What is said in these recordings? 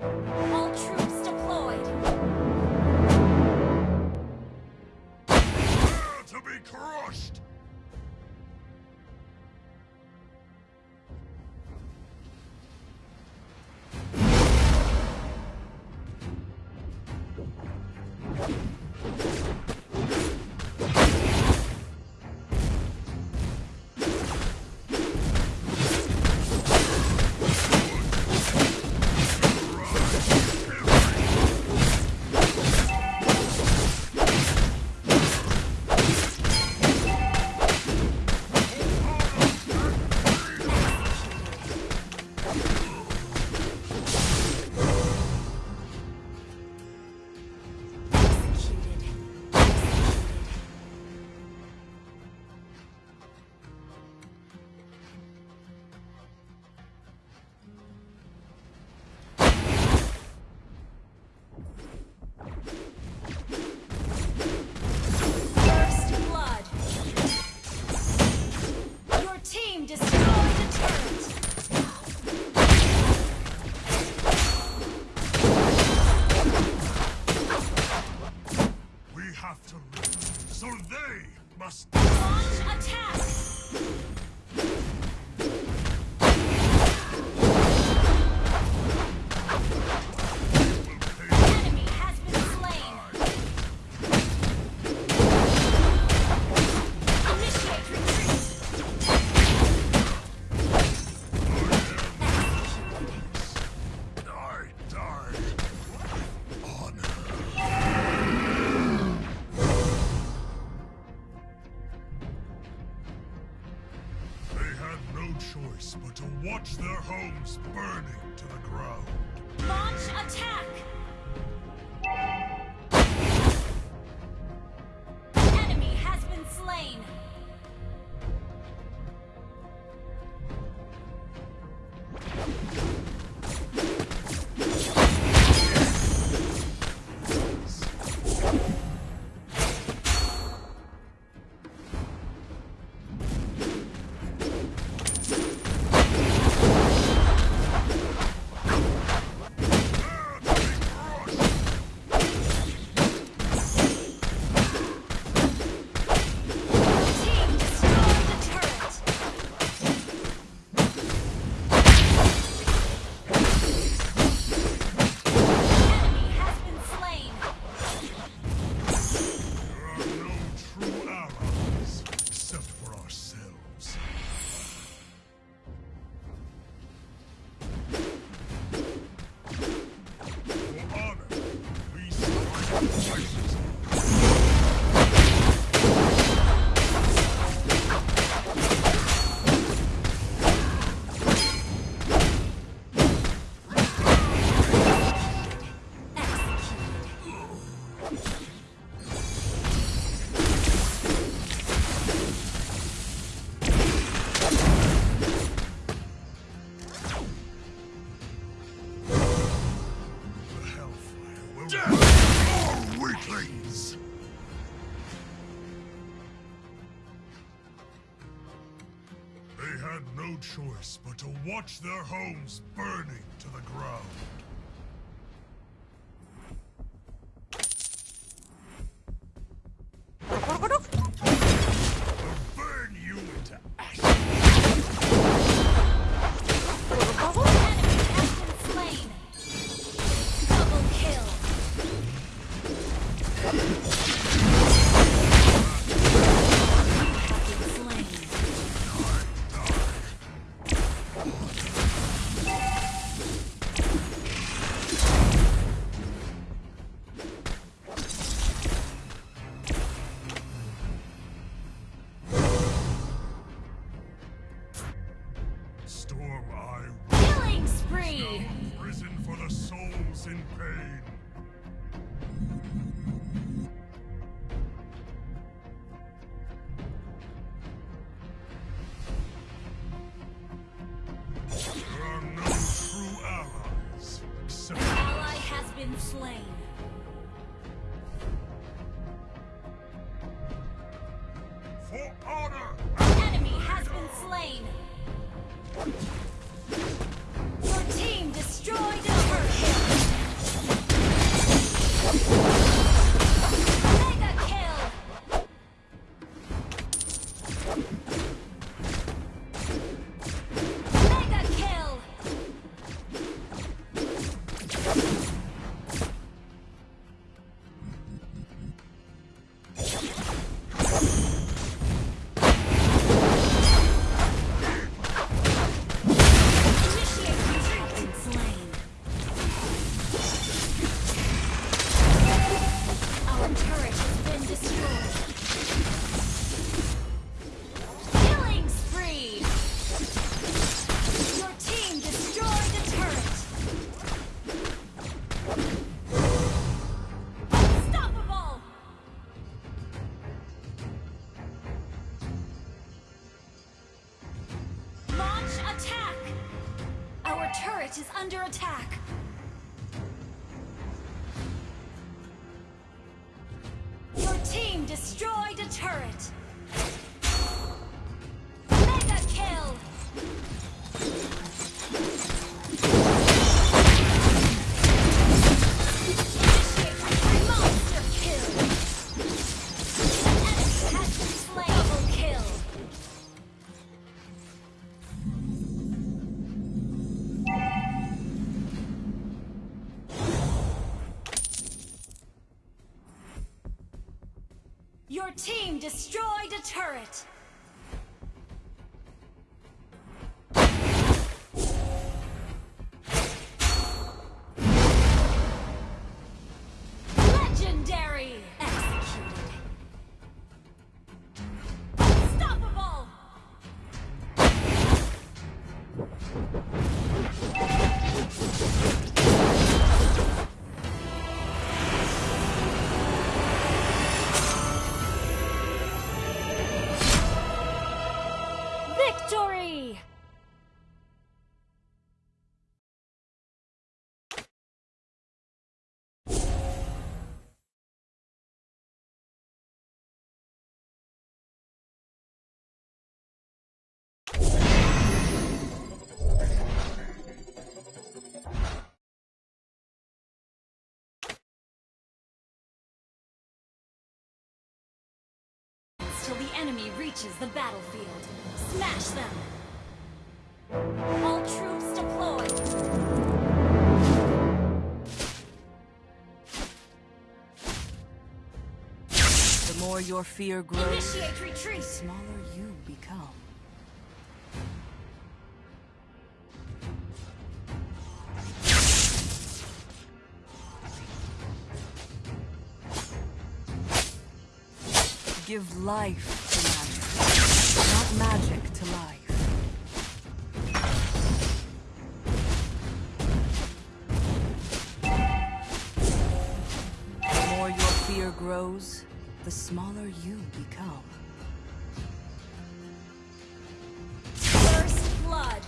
Oh! have to live, so they must... Launch attack! purpose but to watch their homes burning to the ground. been slain. Destroyed a turret. Enemy reaches the battlefield. Smash them! All troops deployed! The more your fear grows, the smaller you become. Give life magic, to life. The more your fear grows, the smaller you become. First blood!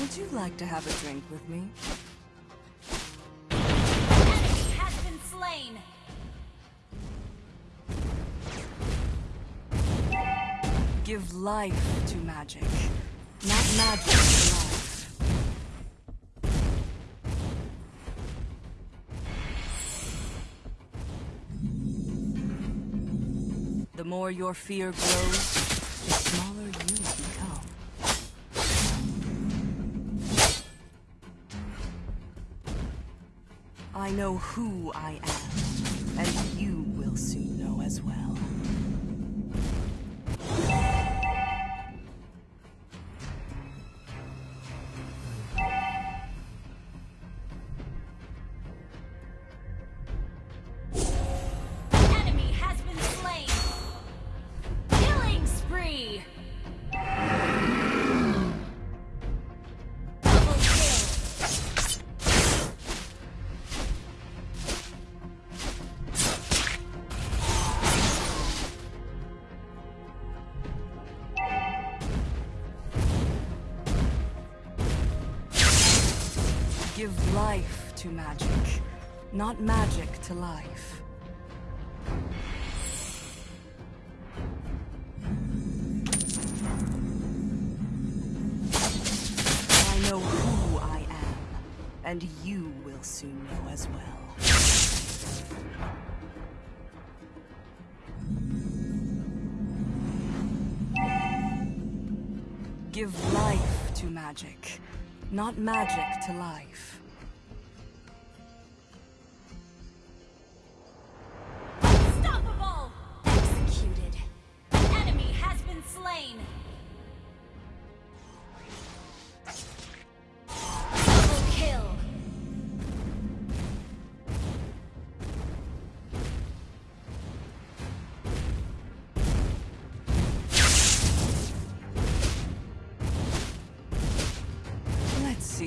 Would you like to have a drink with me? Life to magic, not magic to life. The more your fear grows, the smaller you become. I know who I am, and you will soon know as well. Life to magic, not magic to life. I know who I am, and you will soon know as well. Give life to magic, not magic to life.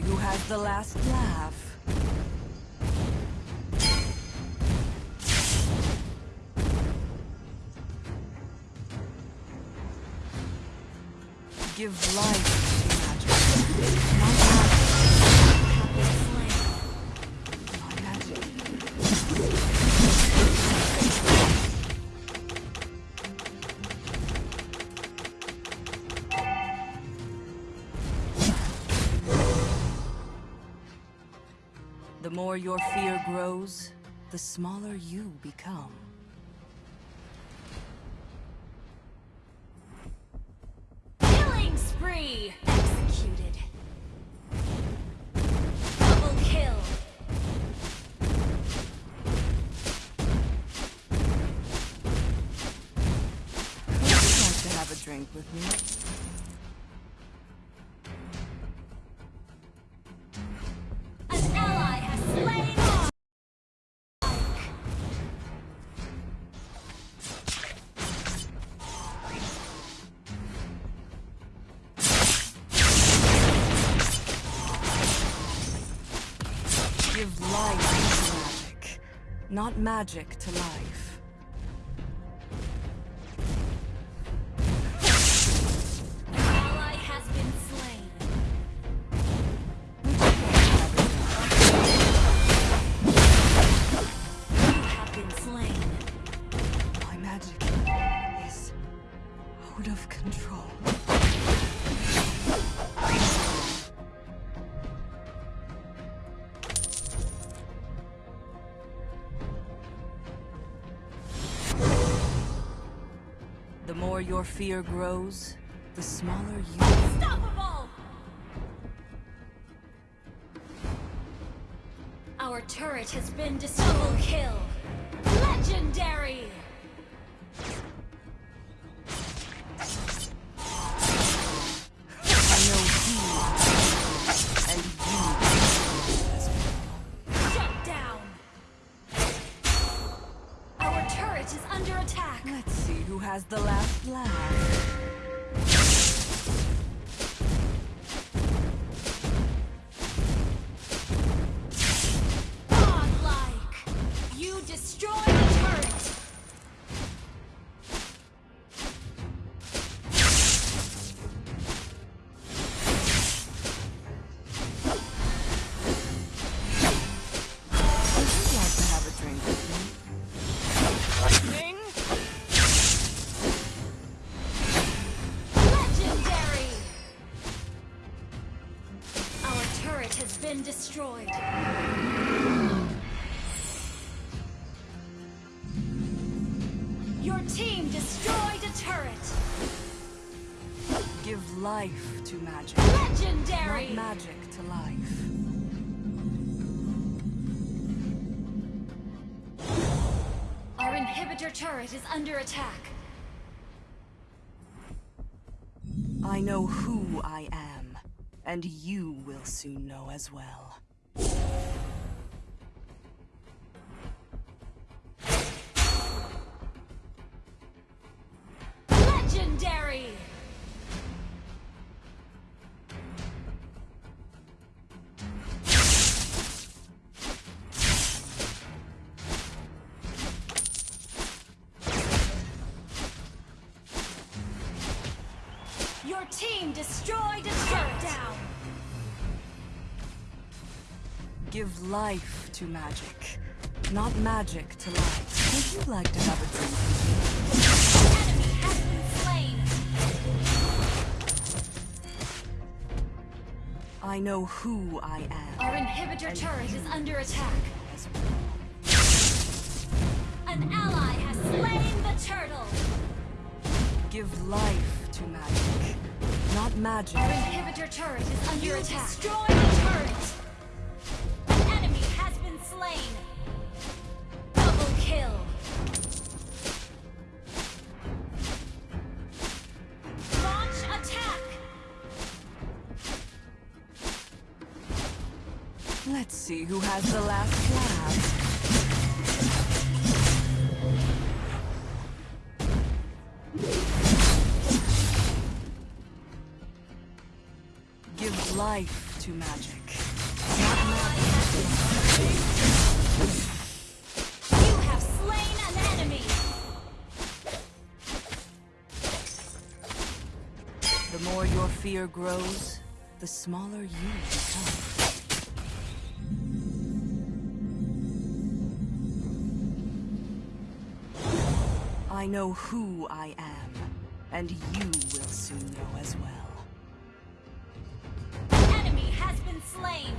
Who has the last laugh. Give life more your fear grows, the smaller you become. Killing spree! Executed. Double kill. Would you like to have a drink with me? Not magic to life. Fear grows, the smaller you Unstoppable! Our turret has been double kill. Legendary! Life to magic, Legendary! not magic to life. Our inhibitor turret is under attack. I know who I am, and you will soon know as well. Give life to magic, not magic to life. Would you like to have a drink? Enemy has been slain. I know who I am. Our inhibitor turret is under attack. An ally has slain the turtle. Give life to magic, not magic. Our inhibitor turret is under attack. Destroy the turret. Let's see who has the last laugh. Give life to magic. Not magic. You have slain an enemy. The more your fear grows, the smaller you become. I know who I am, and you will soon know as well. Enemy has been slain.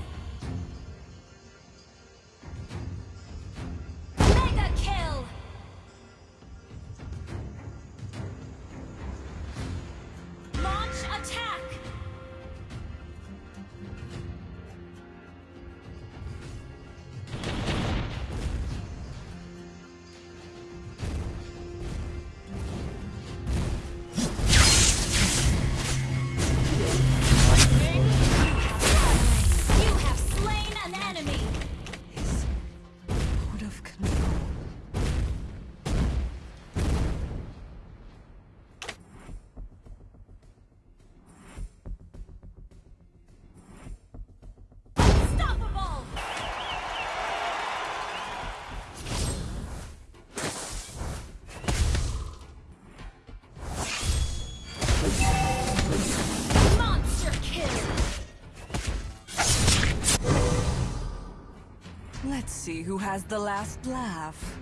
Who has the last laugh.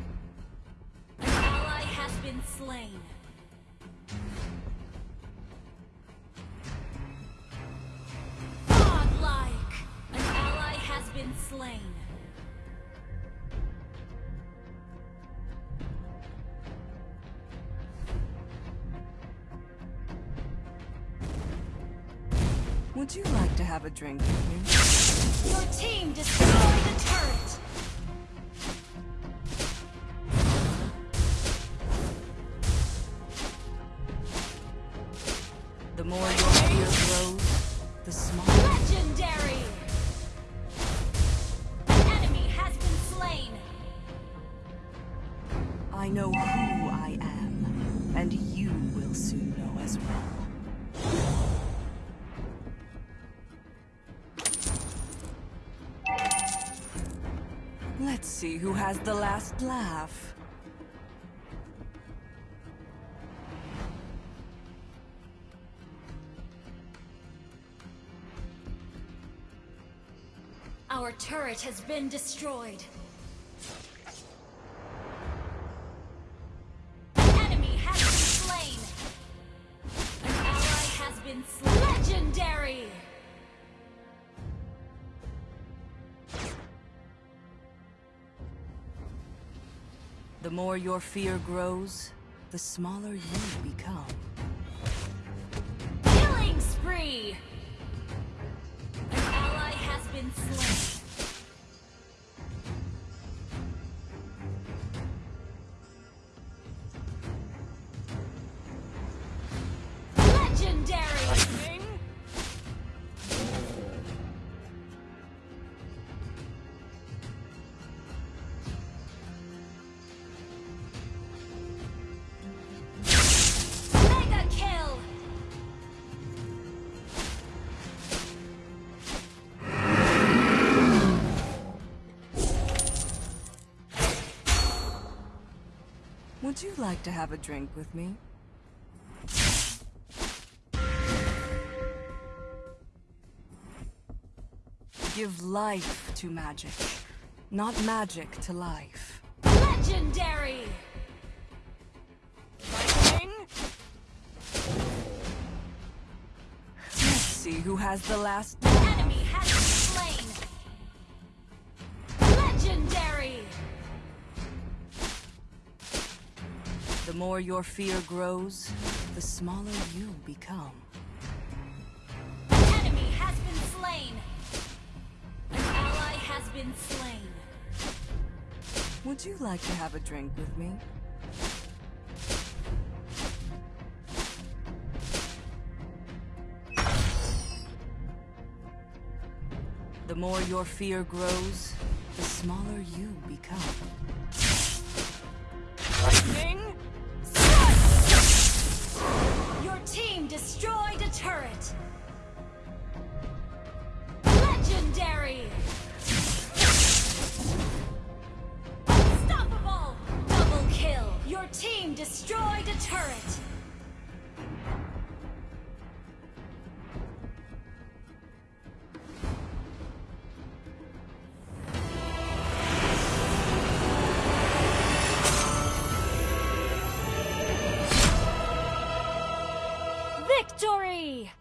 An ally has been slain. Godlike. An ally has been slain. Would you like to have a drink with me? Your team destroyed a turret. And you will soon know as well. Let's see who has the last laugh. Our turret has been destroyed. The more your fear grows, the smaller you become. Killing spree. An ally has been slain. Would you like to have a drink with me? Give life to magic, not magic to life. Legendary. Let's see who has the last The more your fear grows, the smaller you become. Enemy has been slain. An ally has been slain. Would you like to have a drink with me? The more your fear grows, the smaller you become. Destroyed a turret. Legendary. Unstoppable. Double kill. Your team destroyed a turret. Victory!